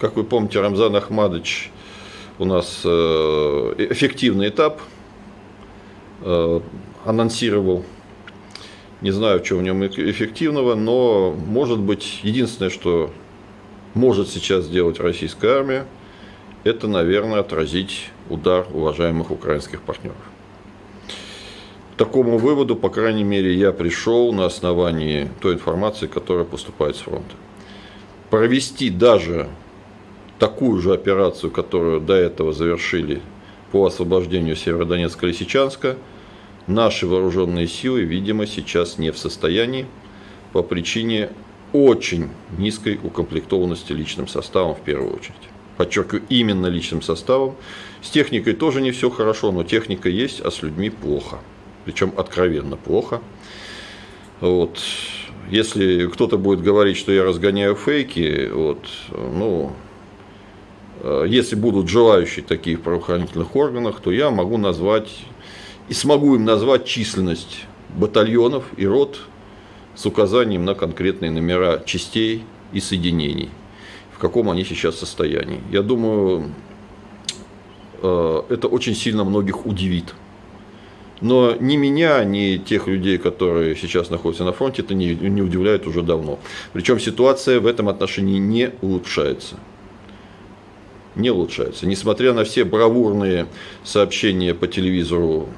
Как вы помните, Рамзан Ахмадович у нас э, эффективный этап э, анонсировал. Не знаю, что в нем эффективного, но может быть единственное, что может сейчас сделать российская армия, это, наверное, отразить удар уважаемых украинских партнеров. К такому выводу, по крайней мере, я пришел на основании той информации, которая поступает с фронта. Провести даже такую же операцию, которую до этого завершили по освобождению Северодонецка и Лисичанска, наши вооруженные силы, видимо, сейчас не в состоянии по причине очень низкой укомплектованности личным составом в первую очередь. Подчеркиваю, именно личным составом. С техникой тоже не все хорошо, но техника есть, а с людьми плохо. Причем откровенно плохо. Вот. Если кто-то будет говорить, что я разгоняю фейки, вот, ну, если будут желающие такие в правоохранительных органах, то я могу назвать и смогу им назвать численность батальонов и рот с указанием на конкретные номера частей и соединений, в каком они сейчас состоянии. Я думаю, э, это очень сильно многих удивит. Но ни меня, ни тех людей, которые сейчас находятся на фронте, это не, не удивляет уже давно. Причем ситуация в этом отношении не улучшается. Не улучшается. Несмотря на все бравурные сообщения по телевизору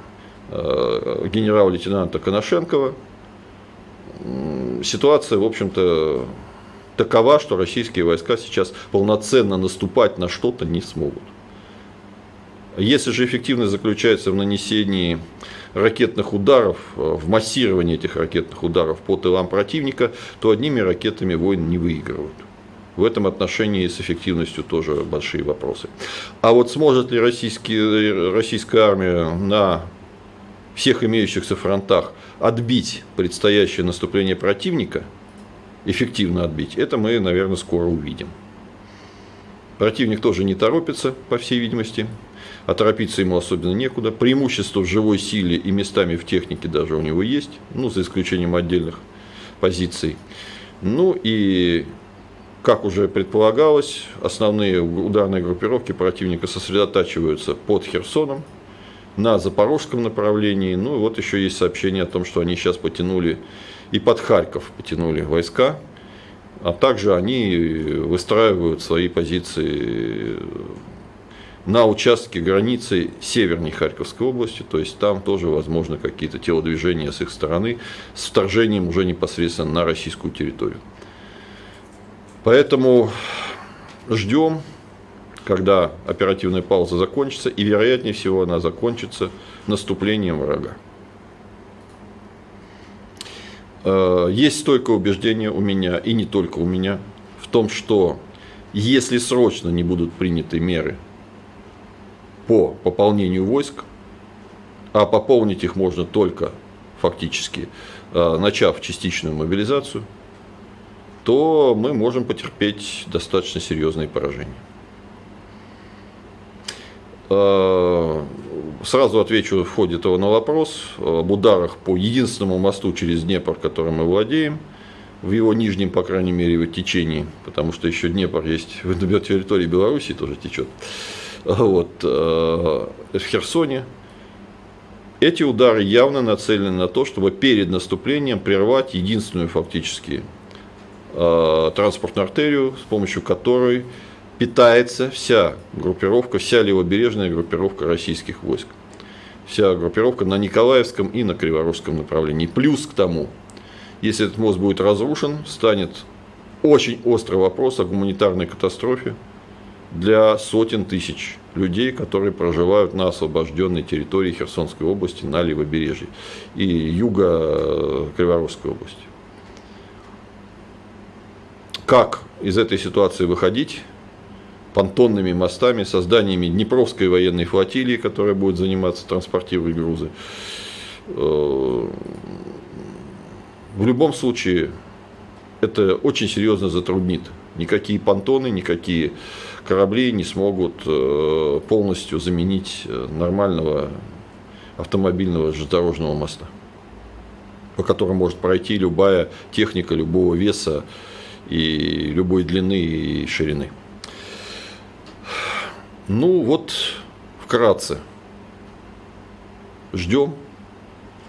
э, генерал-лейтенанта Коношенкова, ситуация, в общем-то, такова, что российские войска сейчас полноценно наступать на что-то не смогут. Если же эффективность заключается в нанесении ракетных ударов, в массировании этих ракетных ударов по тылам противника, то одними ракетами войн не выигрывают. В этом отношении с эффективностью тоже большие вопросы. А вот сможет ли российская армия на всех имеющихся фронтах отбить предстоящее наступление противника, эффективно отбить, это мы, наверное, скоро увидим. Противник тоже не торопится, по всей видимости, а торопиться ему особенно некуда. Преимущество в живой силе и местами в технике даже у него есть, ну, за исключением отдельных позиций. Ну и, как уже предполагалось, основные ударные группировки противника сосредотачиваются под Херсоном, на запорожском направлении. Ну и вот еще есть сообщение о том, что они сейчас потянули и под Харьков потянули войска, а также они выстраивают свои позиции на участке границы северней Харьковской области, то есть там тоже возможно какие-то телодвижения с их стороны, с вторжением уже непосредственно на российскую территорию. Поэтому ждем, когда оперативная пауза закончится, и вероятнее всего она закончится наступлением врага. Э, есть стойкое убеждение у меня, и не только у меня, в том, что если срочно не будут приняты меры по пополнению войск, а пополнить их можно только фактически э, начав частичную мобилизацию, то мы можем потерпеть достаточно серьезные поражения. Э, сразу отвечу в ходе этого на вопрос об ударах по единственному мосту через Днепр, которым мы владеем, в его нижнем, по крайней мере, его течении, потому что еще Днепр есть на территории Беларуси тоже течет, вот, э, в Херсоне. Эти удары явно нацелены на то, чтобы перед наступлением прервать единственную фактически транспортную артерию, с помощью которой питается вся группировка, вся левобережная группировка российских войск. Вся группировка на Николаевском и на Криворожском направлении. Плюс к тому, если этот мост будет разрушен, станет очень острый вопрос о гуманитарной катастрофе для сотен тысяч людей, которые проживают на освобожденной территории Херсонской области, на левобережье и юга э, Криворожской области. Как из этой ситуации выходить? понтонными мостами, созданиями Днепровской военной флотилии, которая будет заниматься транспортировой грузы. Э, в любом случае, это очень серьезно затруднит. Никакие понтоны, никакие корабли не смогут э, полностью заменить э, нормального автомобильного железнодорожного моста, по которому может пройти любая техника любого веса и любой длины и ширины. Ну вот, вкратце. Ждем.